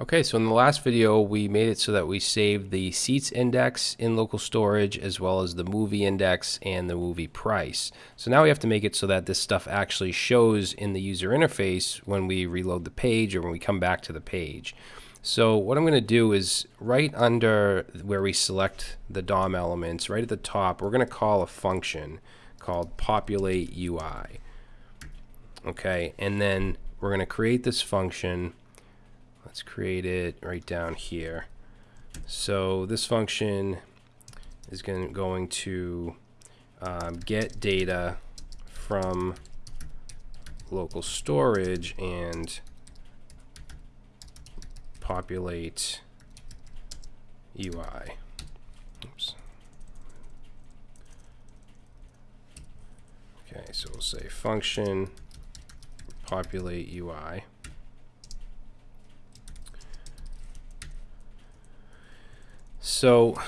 Okay, so in the last video, we made it so that we saved the seats index in local storage as well as the movie index and the movie price. So now we have to make it so that this stuff actually shows in the user interface when we reload the page or when we come back to the page. So what I'm going to do is right under where we select the DOM elements, right at the top, we're going to call a function called populate UI. Okay, and then we're going to create this function Let's create it right down here. So this function is going, going to um, get data from local storage and populate UI. Oops. Okay, so we'll say function populate UI. So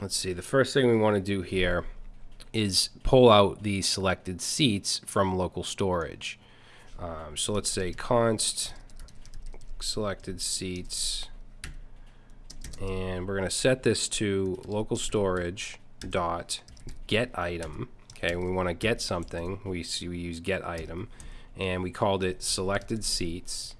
let's see, the first thing we want to do here is pull out the selected seats from local storage. Um, so let's say const selected seats and we're going to set this to local storage dot get item okay? We want to get something. We see we use get item and we called it selected seats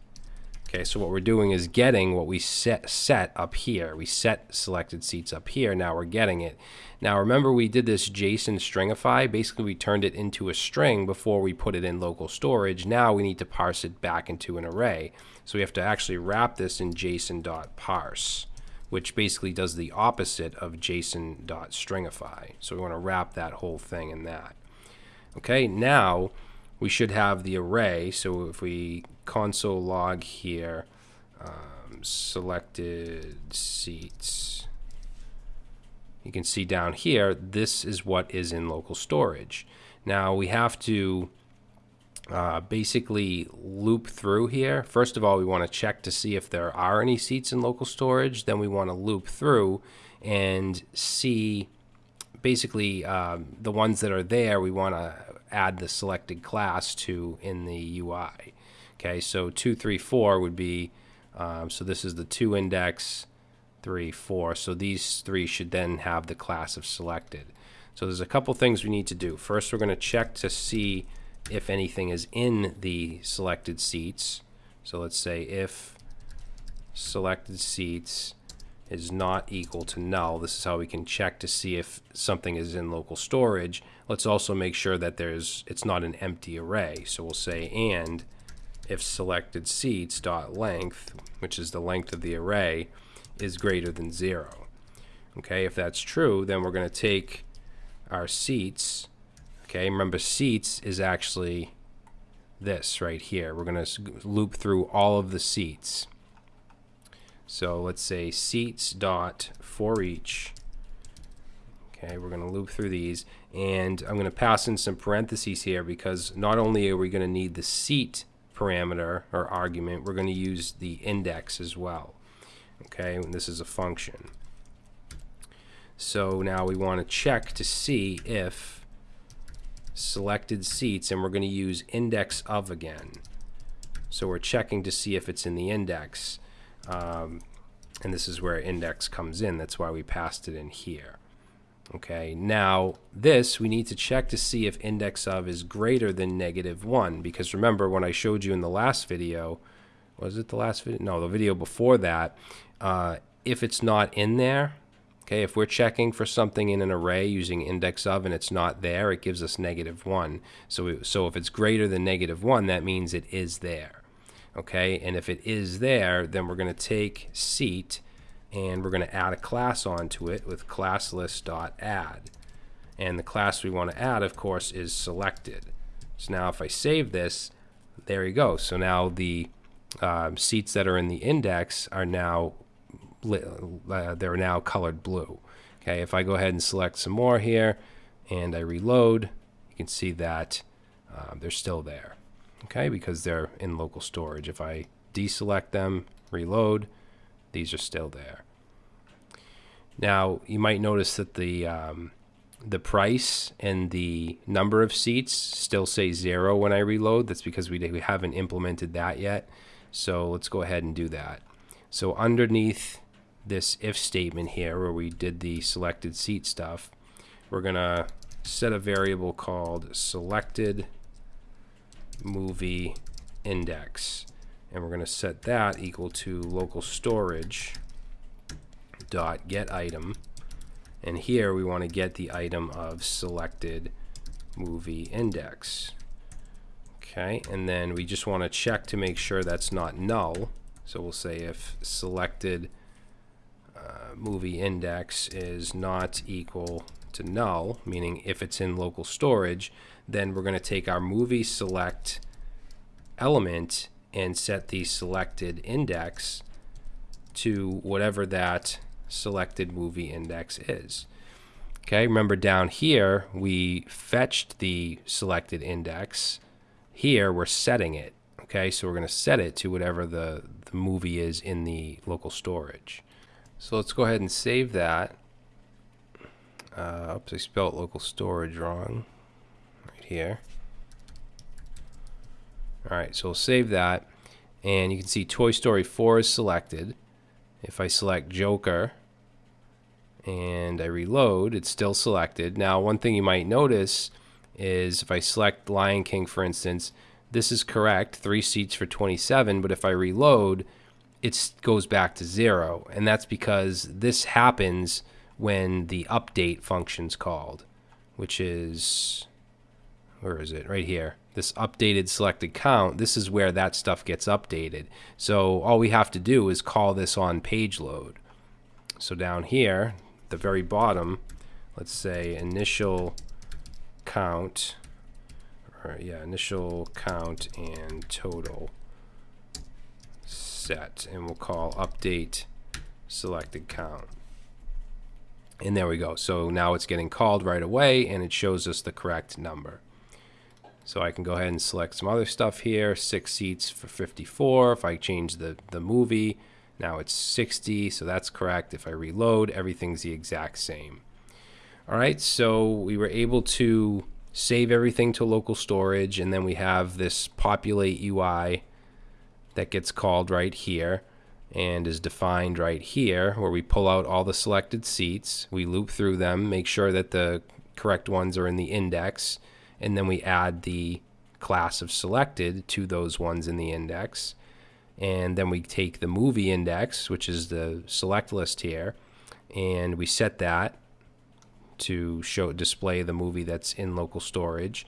Okay, so what we're doing is getting what we set, set up here. We set selected seats up here. Now we're getting it. Now remember we did this JSON stringify. Basically we turned it into a string before we put it in local storage. Now we need to parse it back into an array. So we have to actually wrap this in JSON.parse, which basically does the opposite of JSON.stringify. So we want to wrap that whole thing in that. Okay, now we should have the array. So if we console log here, um, selected seats, you can see down here, this is what is in local storage. Now we have to uh, basically loop through here. First of all, we want to check to see if there are any seats in local storage. Then we want to loop through and see basically um, the ones that are there, we want to add the selected class to in the UI. Okay, so 2, 3, 4 would be, um, so this is the 2 index, 3, 4. So these three should then have the class of selected. So there's a couple things we need to do. First, we're going to check to see if anything is in the selected seats. So let's say if selected seats is not equal to null. This is how we can check to see if something is in local storage. Let's also make sure that there's it's not an empty array. So we'll say and if selected seats dot length, which is the length of the array, is greater than zero. Okay, if that's true, then we're going to take our seats. Okay, remember seats is actually this right here. We're going to loop through all of the seats. So let's say seats dot for each. Okay, we're going to loop through these, and I'm going to pass in some parentheses here because not only are we going to need the seat parameter or argument, we're going to use the index as well. Okay, and this is a function. So now we want to check to see if selected seats, and we're going to use index of again. So we're checking to see if it's in the index. Um, and this is where index comes in. That's why we passed it in here. Okay, now this we need to check to see if index of is greater than negative 1 because remember when I showed you in the last video, was it the last video? No, the video before that, uh, if it's not in there, okay, if we're checking for something in an array using index of and it's not there, it gives us negative 1. So, so if it's greater than negative 1, that means it is there okay? And if it is there, then we're going to take seat and we're going to add a class onto it with class add. And the class we want to add, of course, is selected. So now if I save this, there you go. So now the um, seats that are in the index are now uh, they're now colored blue. Okay, if I go ahead and select some more here and I reload, you can see that uh, they're still there okay, because they're in local storage. If I deselect them, reload, these are still there. Now, you might notice that the um, the price and the number of seats still say zero when I reload. That's because we, we haven't implemented that yet. So let's go ahead and do that. So underneath this if statement here where we did the selected seat stuff, we're going to set a variable called selected movie index. And we're going to set that equal to local storage dot get item. And here we want to get the item of selected movie index. Okay, and then we just want to check to make sure that's not null. So we'll say if selected uh, movie index is not equal to null, meaning if it's in local storage, then we're going to take our movie select element and set the selected index to whatever that selected movie index is. Okay, remember down here we fetched the selected index. Here we're setting it. Okay, so we're going to set it to whatever the, the movie is in the local storage. So let's go ahead and save that. Uh, oops, I spelled local storage wrong. Right here. Alright, so we'll save that. And you can see Toy Story 4 is selected. If I select Joker and I reload, it's still selected. Now, one thing you might notice is if I select Lion King, for instance, this is correct, three seats for 27, but if I reload, it goes back to zero. And that's because this happens when the update function's called, which is, where is it? Right here. This updated selected count, this is where that stuff gets updated. So all we have to do is call this on page load. So down here, the very bottom, let's say initial count, or yeah, initial count and total set, and we'll call update selected count. And there we go. So now it's getting called right away and it shows us the correct number. So I can go ahead and select some other stuff here. Six seats for 54. If I change the, the movie, now it's 60. So that's correct. If I reload, everything's the exact same. All right, so we were able to save everything to local storage, and then we have this populate UI that gets called right here and is defined right here where we pull out all the selected seats, we loop through them, make sure that the correct ones are in the index, and then we add the class of selected to those ones in the index. And then we take the movie index, which is the select list here, and we set that to show display the movie that's in local storage.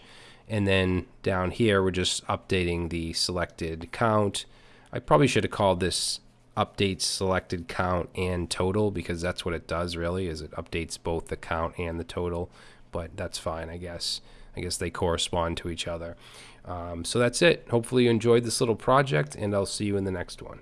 And then down here, we're just updating the selected count. I probably should have called this updates selected count and total because that's what it does really is it updates both the count and the total but that's fine I guess I guess they correspond to each other. Um, so that's it. Hopefully you enjoyed this little project and I'll see you in the next one